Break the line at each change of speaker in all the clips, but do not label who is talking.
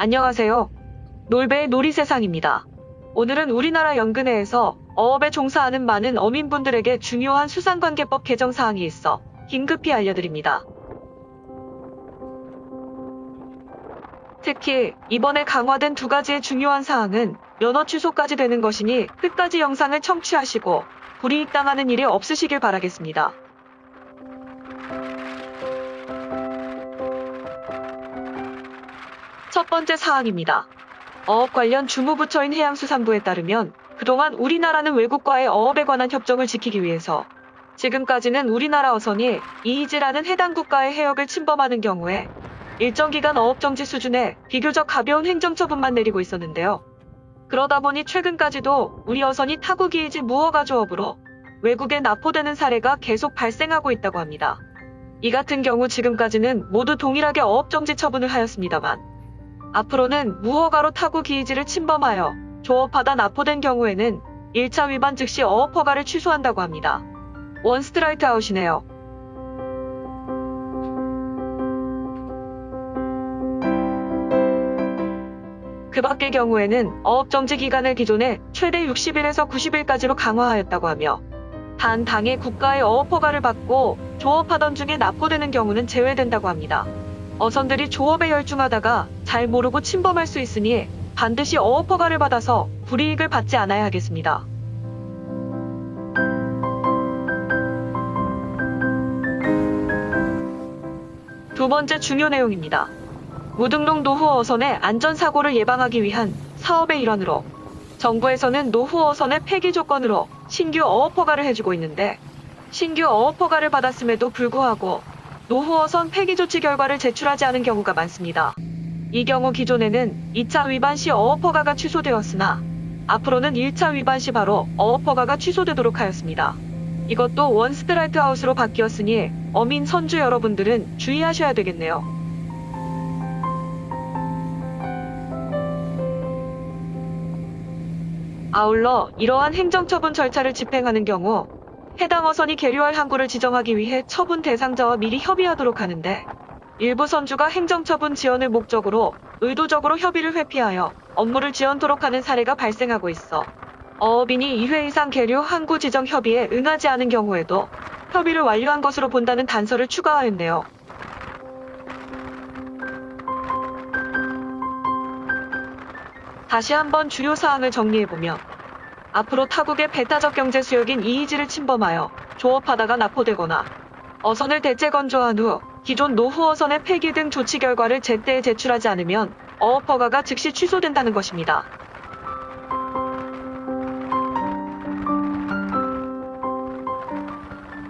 안녕하세요. 놀배의 놀이세상입니다. 오늘은 우리나라 연근회에서 어업에 종사하는 많은 어민분들에게 중요한 수상관계법 개정 사항이 있어 긴급히 알려드립니다. 특히 이번에 강화된 두 가지의 중요한 사항은 면허 취소까지 되는 것이니 끝까지 영상을 청취하시고 불이익 당하는 일이 없으시길 바라겠습니다. 첫 번째 사항입니다. 어업 관련 주무부처인 해양수산부에 따르면 그동안 우리나라는 외국과의 어업에 관한 협정을 지키기 위해서 지금까지는 우리나라 어선이 이이지라는 해당 국가의 해역을 침범하는 경우에 일정 기간 어업 정지 수준의 비교적 가벼운 행정처분만 내리고 있었는데요. 그러다 보니 최근까지도 우리 어선이 타국 이이지 무허가조업으로 외국에 납포되는 사례가 계속 발생하고 있다고 합니다. 이 같은 경우 지금까지는 모두 동일하게 어업 정지 처분을 하였습니다만 앞으로는 무허가로 타국 EEZ를 침범하여 조업하다 납포된 경우에는 1차 위반 즉시 어업 허가를 취소한다고 합니다. 원 스트라이크 아웃이네요. 그 밖의 경우에는 어업 정지 기간을 기존에 최대 60일에서 90일까지로 강화하였다고 하며 단 당해 국가의 어업 허가를 받고 조업하던 중에 납포되는 경우는 제외된다고 합니다. 어선들이 조업에 열중하다가 잘 모르고 침범할 수 있으니 반드시 어업 허가를 받아서 불이익을 받지 않아야 하겠습니다. 두 번째 중요 내용입니다. 무등록 노후 어선의 안전사고를 예방하기 위한 사업의 일환으로 정부에서는 노후 어선의 폐기 조건으로 신규 어업 허가를 해주고 있는데 신규 어업 허가를 받았음에도 불구하고 노후 어선 폐기 조치 결과를 제출하지 않은 경우가 많습니다. 이 경우 기존에는 2차 위반 시 어업 허가가 취소되었으나 앞으로는 1차 위반 시 바로 어업 허가가 취소되도록 하였습니다. 이것도 원 스트라이크 아웃으로 바뀌었으니 어민 선주 여러분들은 주의하셔야 되겠네요. 아울러 이러한 행정처분 절차를 집행하는 경우 해당 어선이 계류할 항구를 지정하기 위해 처분 대상자와 미리 협의하도록 하는데 일부 선주가 행정처분 지연을 목적으로 의도적으로 협의를 회피하여 업무를 지연토록 하는 사례가 발생하고 있어 어업인이 2회 이상 계류 항구 지정 협의에 응하지 않은 경우에도 협의를 완료한 것으로 본다는 단서를 추가하였네요. 다시 한번 주요 사항을 정리해보면 앞으로 타국의 배타적 경제 수역인 이이지를 침범하여 조업하다가 납포되거나 어선을 대체 건조한 후 기존 노후 어선의 폐기 등 조치 결과를 제때에 제출하지 않으면 어업 허가가 즉시 취소된다는 것입니다.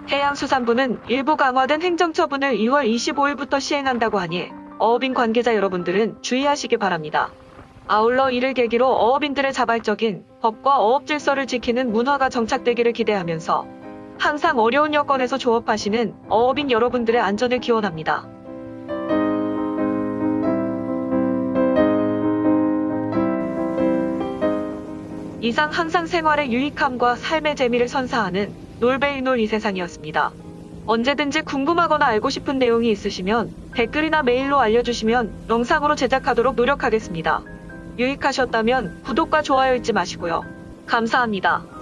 해양수산부는 일부 강화된 행정처분을 2월 25일부터 시행한다고 하니 어업인 관계자 여러분들은 주의하시기 바랍니다. 아울러 이를 계기로 어업인들의 자발적인 법과 어업 질서를 지키는 문화가 정착되기를 기대하면서 항상 어려운 여건에서 조업하시는 어업인 여러분들의 안전을 기원합니다. 이상 항상 생활의 유익함과 삶의 재미를 선사하는 놀베이놀 이 세상이었습니다. 언제든지 궁금하거나 알고 싶은 내용이 있으시면 댓글이나 메일로 알려주시면 영상으로 제작하도록 노력하겠습니다. 유익하셨다면 구독과 좋아요 잊지 마시고요. 감사합니다.